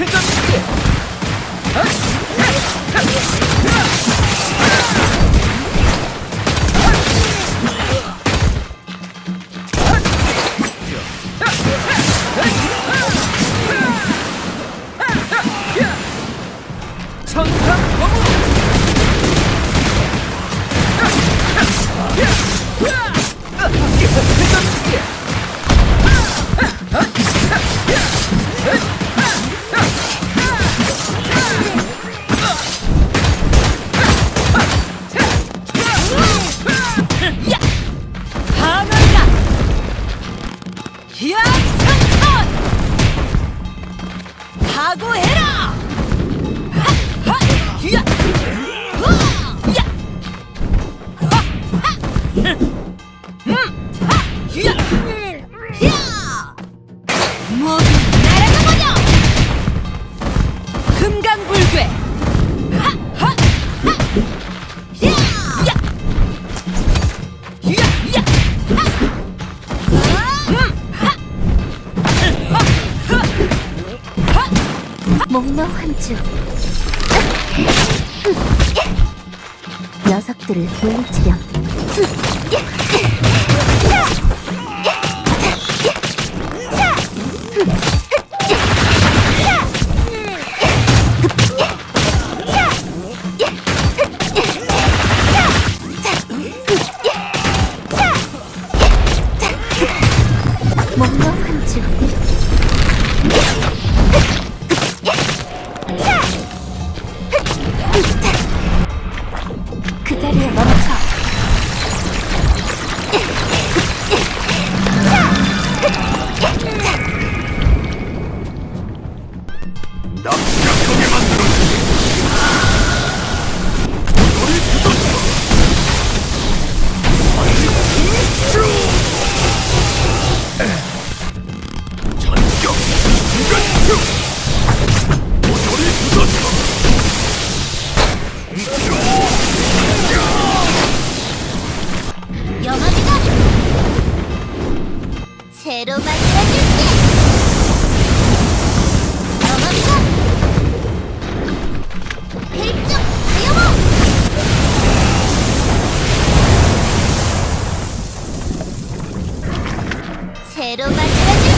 회전 각오해라! 음! 모두 날아가보자! 금강불괴! 하! 하! 하! 목로 한주. 녀석들을 물리치렴 납작하게 만들어주지 전격 순간표 모조리 부서져 영화비가 새로 만들어줄 새로 만들어줄게.